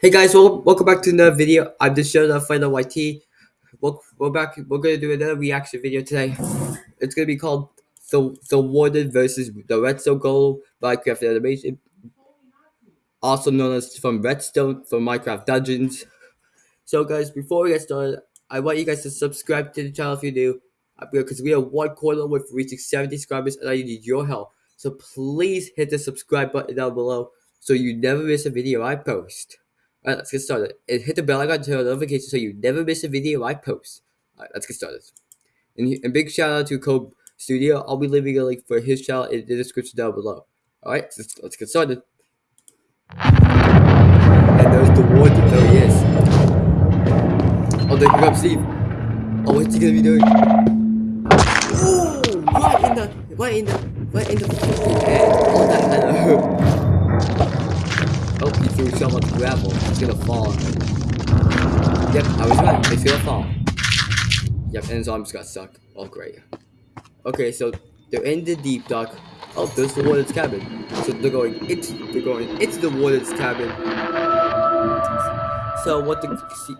Hey guys, welcome, welcome back to another video. I'm just showing off Final YT. We're, back. We're gonna do another reaction video today. It's gonna be called the the Warden versus the Redstone Golem Minecraft animation, also known as from Redstone from Minecraft Dungeons. So guys, before we get started, I want you guys to subscribe to the channel if you do, because we are one quarter with reaching 70 subscribers, and I need your help. So please hit the subscribe button down below so you never miss a video I post. Alright, let's get started. And hit the bell icon to turn on notifications so you never miss a video I post. Alright, let's get started. And, and big shout out to Kobe Studio. I'll be leaving a link for his channel in the description down below. Alright, let's, let's get started. And there's the warden. There he is. Oh, there you go, Steve. Oh, what's he gonna be doing? Ooh, right in the, right in the, right in the fucking head. Oh, that hurt. Oh, he threw so much gravel. It's gonna fall. Yep, I was right. It's gonna fall. Yep, and so I'm arms got stuck. Oh, great. Okay, so they're in the deep dark. Oh, there's the warden's cabin. So they're going into they're going into the warden's cabin. So what the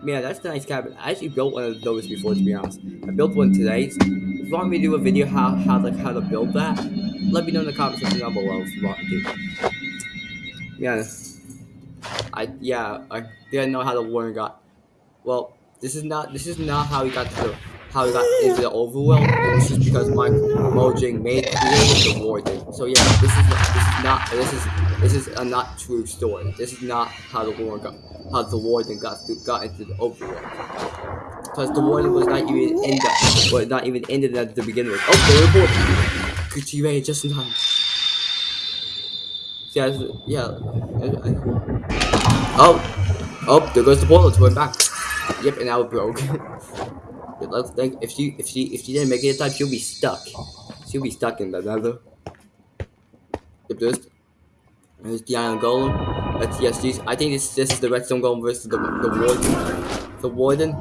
man? That's a nice cabin. I actually built one of those before, to be honest. I built one today. If you want me to do a video how how like how to build that, let me know in the comment section down below if you want me to. Yeah. I yeah, I didn't know how the warden got. Well, this is not this is not how he got to the how he got into the overworld. This is because Mike Mojang made created the warden. So yeah, this is this is not this is this is a not true story. This is not how the warden got how the warden got to, got into the overworld. Because the warden was not even in the was not even ended at the beginning. With. Oh, the report. Gucci Ray just in time. Yeah, yeah. Oh, oh, there goes the portal. It's going back. Yep, and now it broke. like if she if she if she didn't make it in time, she'll be stuck. She'll be stuck in the nether. Yep, there's there's the iron golem. That's yes. I think this this is the redstone golem versus the the warden. The warden.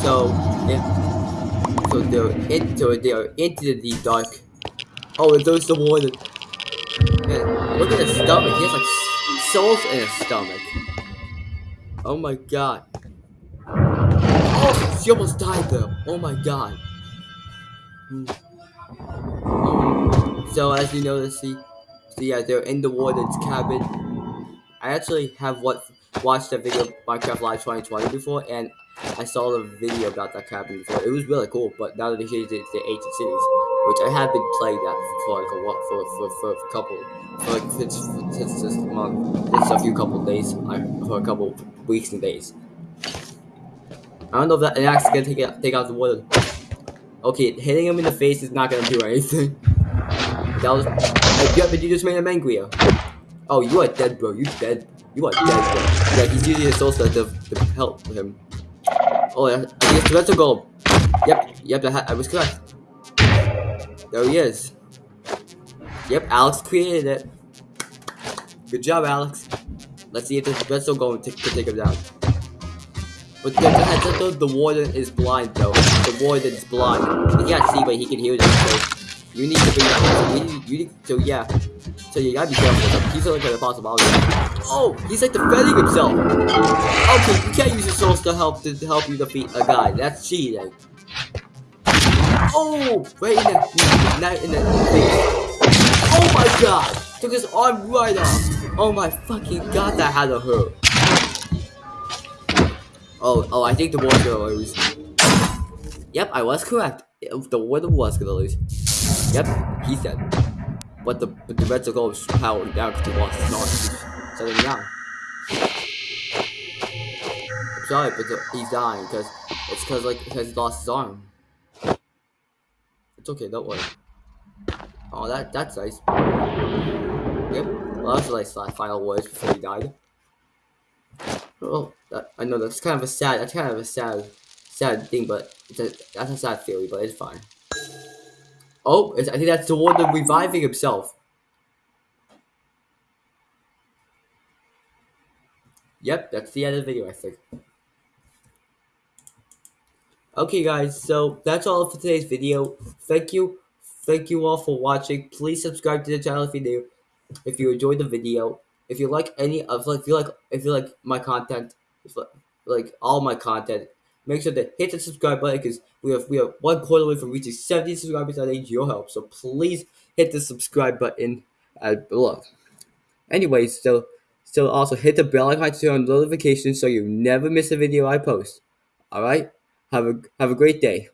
So yeah. So they're into they're into the dark. Oh, and there's the warden. Look at his stomach. He has like souls in his stomach. Oh my god. Oh, she almost died though. Oh my god. Hmm. So as you notice, see, see, yeah, they're in the warden's cabin. I actually have what watched that video Minecraft Live 2020 before, and I saw the video about that cabin before. It was really cool, but now that they changed it to Ancient Cities, which I have been playing that for like a what for for for a couple for like since since this month, since a few couple days, for a couple weeks and days. I don't know if that axe gonna take it take out the wood. Okay, hitting him in the face is not gonna do anything. That was like, yeah, but you just made him angrier. Oh, you are dead, bro. You dead. You are dead, bro. Yeah, he's using his soul to, to help him. Oh, yeah, I it's the rest gold. Yep, yep, I was correct. Oh, there he is. Yep, Alex created it. Good job, Alex. Let's see if the redstone golem to, take him down. But the, the, the, the warden is blind, though. The warden is blind. He can't see, but he can hear them. So you need to bring that. You need, you need, so yeah. So you gotta be careful. He's like an possibility. Oh, he's like defending himself. Okay, you can't use your souls to help to help you defeat a guy. That's cheating. Oh, right in the, not in the face. Oh my god! Took his arm right off. Oh my fucking god, that had to hurt. Oh, oh, I think the war's gonna lose. Yep, I was correct. The warden was gonna lose. Yep, he said. But the but the Reds are going powered down because he lost arm. So down. I'm sorry, but the, he's dying because it's because like because he lost his arm. It's okay, don't worry. Oh, that that's nice. Yep. Well, that was like final words before he died. Well, that, I know that's kind of a sad. That's kind of a sad, sad thing, but it's a, that's a sad theory, but it's fine. Oh, I think that's the one that reviving himself. Yep, that's the end of the video, I think. Okay, guys, so that's all for today's video. Thank you. Thank you all for watching. Please subscribe to the channel if you do. If you enjoyed the video. If you like any of like if you like if you like my content, like all my content. Make sure to hit the subscribe button because we have we have one quarter away from reaching 70 subscribers. I need your help, so please hit the subscribe button below. Anyways, so so also hit the bell icon to turn on notifications so you never miss a video I post. All right, have a have a great day.